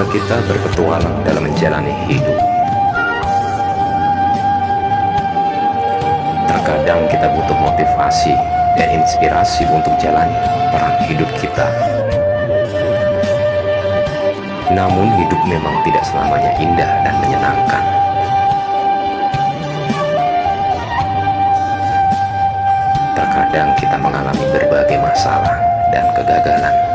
Ketika kita berpetualang dalam menjalani hidup, terkadang kita butuh motivasi dan inspirasi untuk jalani perang hidup kita. Namun hidup memang tidak selamanya indah dan menyenangkan. Terkadang kita mengalami berbagai masalah dan kegagalan.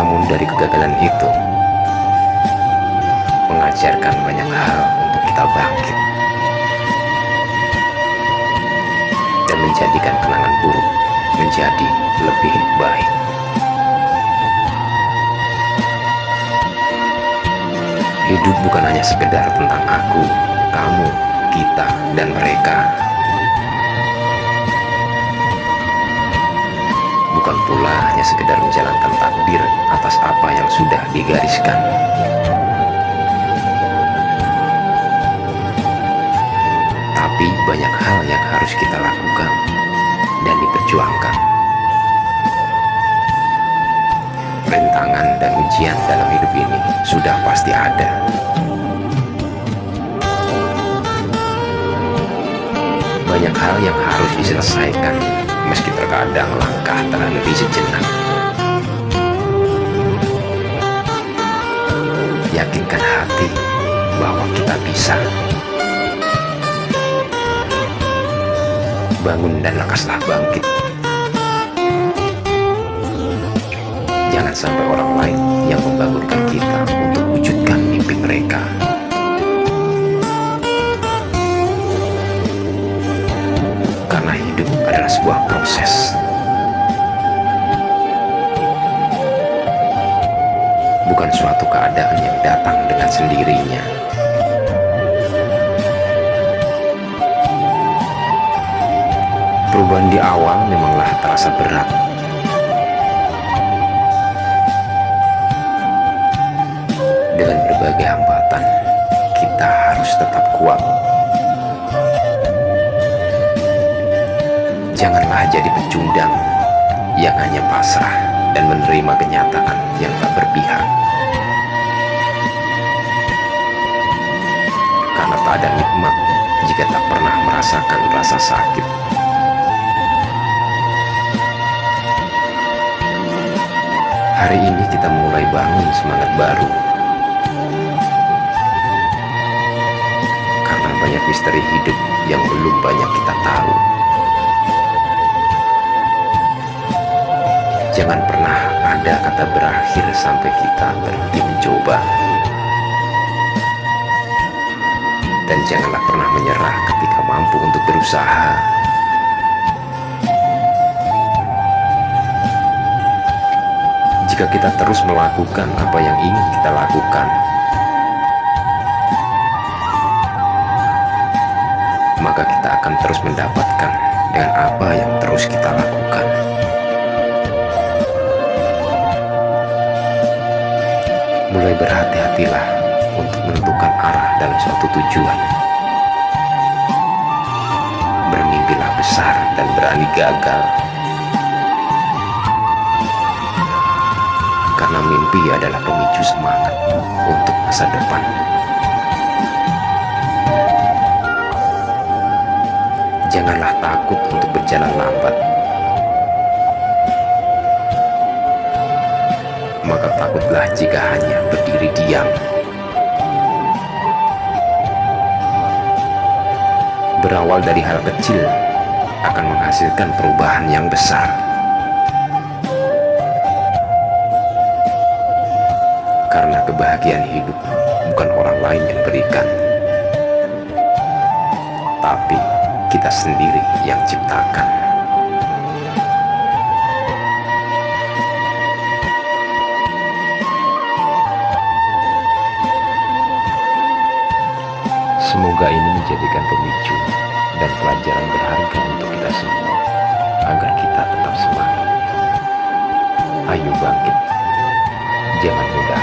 Namun dari kegagalan itu, mengajarkan banyak hal untuk kita bangkit dan menjadikan kenangan buruk menjadi lebih baik. Hidup bukan hanya sekedar tentang aku, kamu, kita, dan mereka. Bukan pula hanya sekedar menjalankan takdir atas apa yang sudah digariskan. Tapi banyak hal yang harus kita lakukan dan diperjuangkan. Rintangan dan ujian dalam hidup ini sudah pasti ada. Banyak hal yang harus diselesaikan, meski terkadang langkah terhenti sejenak. Yakinkan hati bahwa kita bisa. Bangun dan lekaslah bangkit. Jangan sampai orang lain yang membangunkan kita untuk wujudkan mimpi mereka. Karena hidup adalah sebuah proses. Bukan suatu keadaan yang datang dengan sendirinya. Perubahan di awal memanglah terasa berat. Dengan berbagai hambatan, kita harus tetap kuat. Janganlah jadi pecundang yang hanya pasrah dan menerima kenyataan yang tak berpihak. Karena tak ada nikmat jika tak pernah merasakan rasa sakit. Hari ini kita mulai bangun semangat baru. Karena banyak misteri hidup yang belum banyak kita tahu. Jangan pernah ada kata berakhir sampai kita berhenti mencoba. Dan janganlah pernah menyerah ketika mampu untuk berusaha. Jika kita terus melakukan apa yang ingin kita lakukan, maka kita akan terus mendapatkan dengan apa yang terus kita lakukan. Mulai berhati-hatilah untuk menentukan arah dalam suatu tujuan. Bermimpilah besar dan berani gagal. Karena mimpi adalah pemicu semangat untuk masa depan. Janganlah takut untuk berjalan lambat. Maka takutlah jika hanya berdiri diam. Berawal dari hal kecil akan menghasilkan perubahan yang besar. Karena kebahagiaan hidup bukan orang lain yang berikan, tapi kita sendiri yang ciptakan. Semoga ini menjadikan pemicu dan pelajaran berharga untuk kita semua, agar kita tetap semangat. Ayo bangkit, jangan mudah